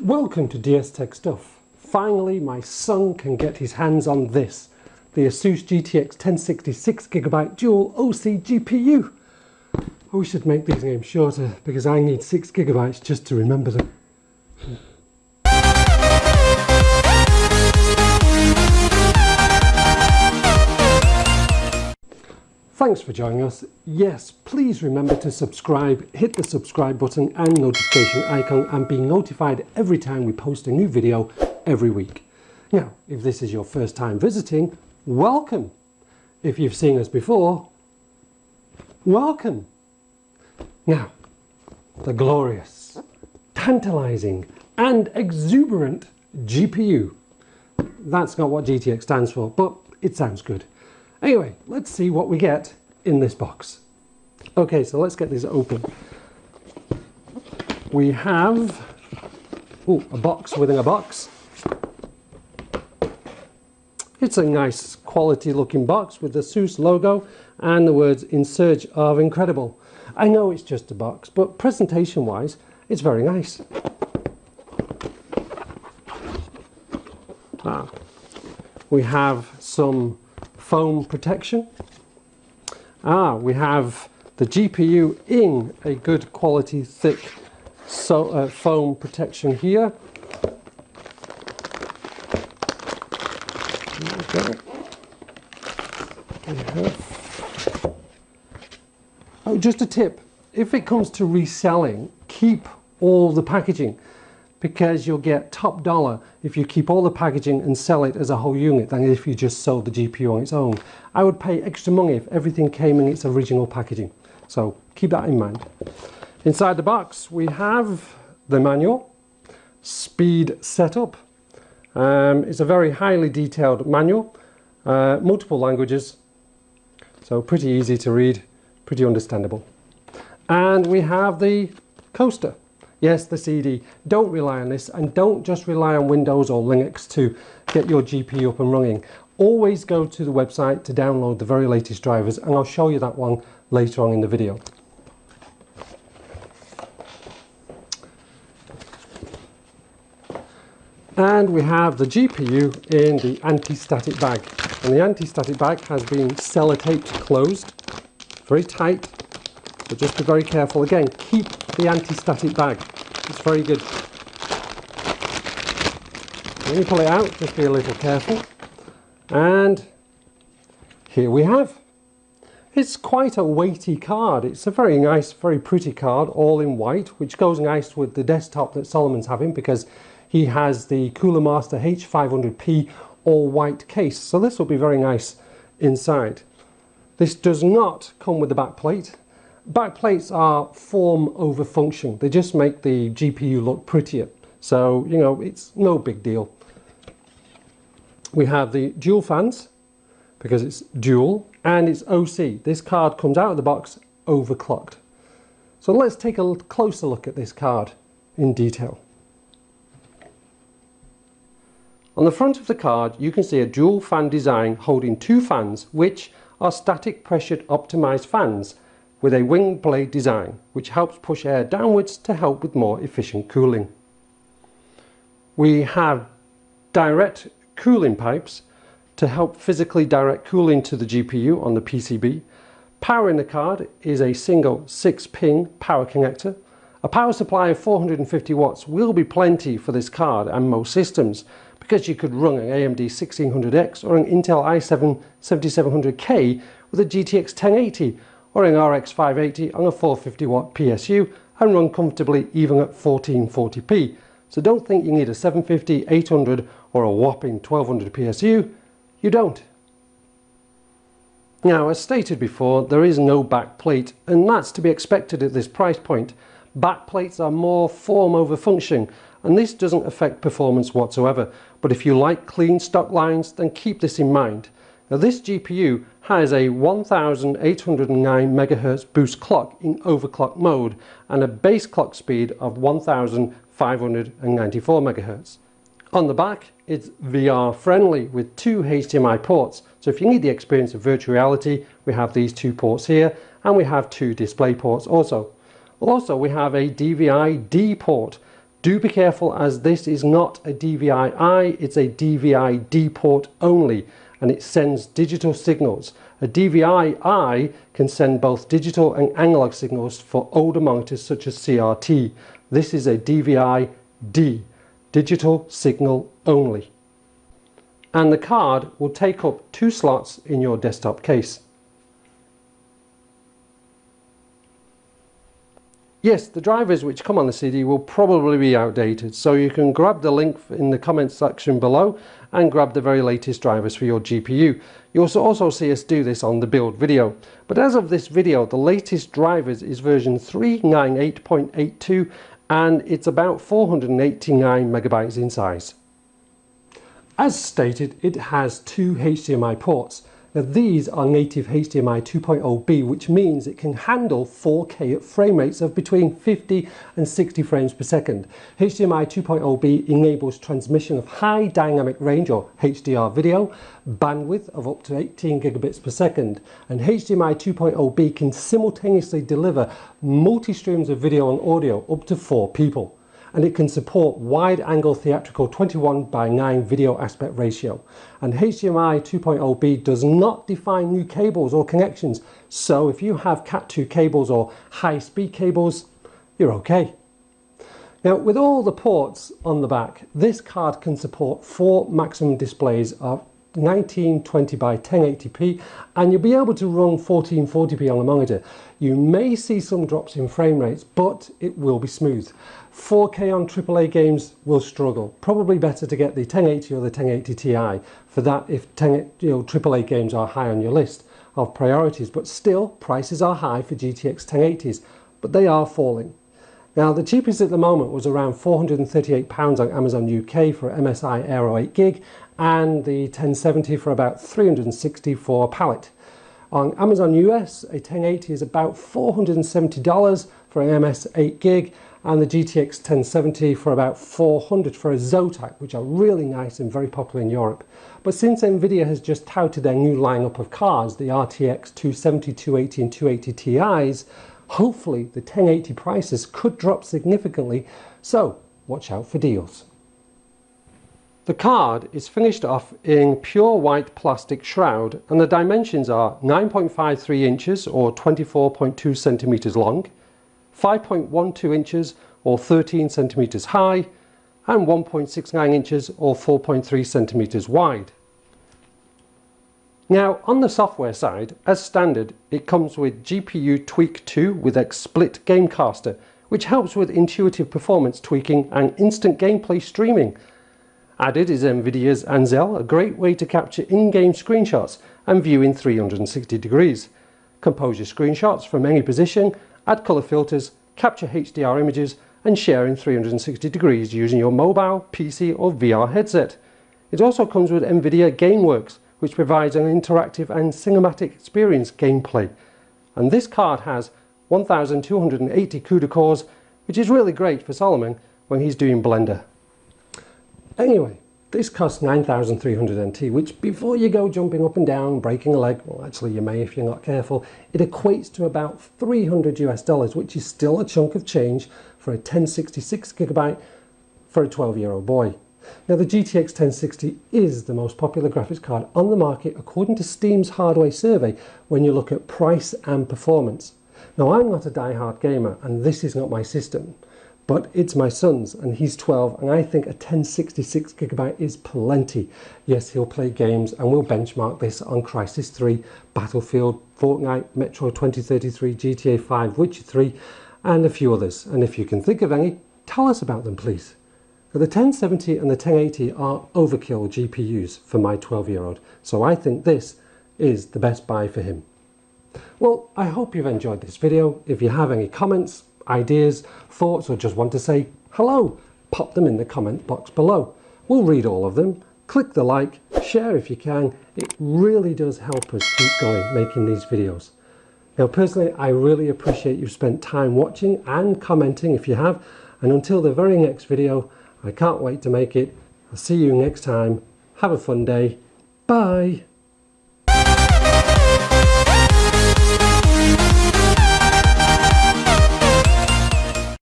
Welcome to DS Tech Stuff. Finally my son can get his hands on this, the Asus GTX 1066GB dual OC GPU. I oh, wish I'd make these names shorter because I need 6GB just to remember them. Thanks for joining us. Yes, please remember to subscribe, hit the subscribe button and notification icon and be notified every time we post a new video every week. Now, if this is your first time visiting, welcome. If you've seen us before, welcome. Now, the glorious, tantalizing and exuberant GPU. That's not what GTX stands for, but it sounds good. Anyway, let's see what we get in this box. Okay, so let's get this open. We have ooh, a box within a box. It's a nice quality looking box with the Asus logo and the words in search of incredible. I know it's just a box, but presentation wise, it's very nice. Ah, we have some foam protection. Ah, we have the GPU in a good quality thick so, uh, foam protection here. Oh, just a tip. If it comes to reselling, keep all the packaging because you'll get top dollar if you keep all the packaging and sell it as a whole unit than if you just sold the GPU on its own. I would pay extra money if everything came in its original packaging. So keep that in mind. Inside the box we have the manual, speed setup. Um, it's a very highly detailed manual, uh, multiple languages, so pretty easy to read, pretty understandable. And we have the coaster. Yes, the CD. Don't rely on this and don't just rely on Windows or Linux to get your GPU up and running. Always go to the website to download the very latest drivers and I'll show you that one later on in the video. And we have the GPU in the anti-static bag. And the anti-static bag has been sellotaped closed, very tight, but just be very careful. Again, keep the anti-static bag. It's very good. When you pull it out, just be a little careful. And here we have. It's quite a weighty card. It's a very nice, very pretty card, all in white, which goes nice with the desktop that Solomon's having because he has the Cooler Master H500P all white case. So this will be very nice inside. This does not come with the back plate. Back plates are form over function. They just make the GPU look prettier. So, you know, it's no big deal. We have the dual fans because it's dual and it's OC. This card comes out of the box overclocked. So let's take a closer look at this card in detail. On the front of the card you can see a dual fan design holding two fans which are static pressured optimized fans with a wing blade design which helps push air downwards to help with more efficient cooling. We have direct cooling pipes to help physically direct cooling to the GPU on the PCB. Power in the card is a single 6-pin power connector. A power supply of 450 watts will be plenty for this card and most systems because you could run an AMD 1600X or an Intel i7 7700K with a GTX 1080 or an RX 580 on a 450 watt PSU and run comfortably even at 1440p. So don't think you need a 750, 800 or a whopping 1200 PSU. You don't. Now as stated before there is no back plate and that's to be expected at this price point. Back plates are more form over function and this doesn't affect performance whatsoever but if you like clean stock lines then keep this in mind. Now this GPU has a 1809 MHz boost clock in overclock mode and a base clock speed of 1594 MHz. On the back it's VR friendly with two HDMI ports so if you need the experience of virtual reality we have these two ports here and we have two display ports also. Also we have a DVI-D port Do be careful as this is not a DVI-I, it's a DVI-D port only and it sends digital signals. A DVI-I can send both digital and analog signals for older monitors such as CRT. This is a DVI-D, digital signal only. And the card will take up two slots in your desktop case. Yes, the drivers which come on the CD will probably be outdated, so you can grab the link in the comments section below and grab the very latest drivers for your GPU. You'll also see us do this on the build video. But as of this video, the latest drivers is version 398.82 and it's about 489 megabytes in size. As stated, it has two HDMI ports. Now these are native HDMI 2.0B which means it can handle 4K at frame rates of between 50 and 60 frames per second. HDMI 2.0B enables transmission of high dynamic range or HDR video, bandwidth of up to 18 gigabits per second and HDMI 2.0B can simultaneously deliver multi-streams of video and audio up to four people and it can support wide angle theatrical 21 by 9 video aspect ratio. And HDMI 2.0B does not define new cables or connections. So if you have Cat2 cables or high speed cables, you're okay. Now with all the ports on the back, this card can support four maximum displays of 1920 by 1080p and you'll be able to run 1440p on the monitor. You may see some drops in frame rates but it will be smooth. 4K on AAA games will struggle. Probably better to get the 1080 or the 1080 Ti for that if 10, you know, AAA games are high on your list of priorities. But still, prices are high for GTX 1080s, but they are falling. Now, the cheapest at the moment was around £438 on Amazon UK for MSI Aero 8GB and the 1070 for about 360 for Palit. On Amazon US, a 1080 is about $470 for an MS 8GB and the GTX 1070 for about 400 for a Zotac, which are really nice and very popular in Europe. But since Nvidia has just touted their new lineup of cards, the RTX 270, 280 and 280 Ti's, hopefully the 1080 prices could drop significantly, so watch out for deals. The card is finished off in pure white plastic shroud and the dimensions are 9.53 inches or 24.2 centimeters long, 5.12 inches or 13 centimeters high and 1.69 inches or 4.3 centimeters wide. Now on the software side, as standard, it comes with GPU Tweak 2 with XSplit Gamecaster, which helps with intuitive performance tweaking and instant gameplay streaming. Added is NVIDIA's Ansel, a great way to capture in-game screenshots and view in 360 degrees. Compose your screenshots from any position add colour filters, capture HDR images and share in 360 degrees using your mobile, PC or VR headset. It also comes with NVIDIA GameWorks which provides an interactive and cinematic experience gameplay. And this card has 1280 CUDA cores which is really great for Solomon when he's doing Blender. Anyway, this costs 9,300 NT, which before you go jumping up and down, breaking a leg, well actually you may if you're not careful, it equates to about 300 US dollars, which is still a chunk of change for a 1066 gigabyte for a 12 year old boy. Now the GTX 1060 is the most popular graphics card on the market according to Steam's Hardware survey when you look at price and performance. Now I'm not a die-hard gamer and this is not my system, but it's my son's and he's 12 and I think a 1066 gigabyte is plenty. Yes, he'll play games and we'll benchmark this on Crysis 3, Battlefield, Fortnite, Metro 2033, GTA 5, Witcher 3 and a few others. And if you can think of any, tell us about them please. the 1070 and the 1080 are overkill GPUs for my 12 year old, so I think this is the best buy for him. Well, I hope you've enjoyed this video. If you have any comments, ideas, thoughts, or just want to say hello, pop them in the comment box below. We'll read all of them. Click the like, share if you can. It really does help us keep going making these videos. Now personally, I really appreciate you've spent time watching and commenting if you have. And until the very next video, I can't wait to make it. I'll see you next time. Have a fun day. Bye.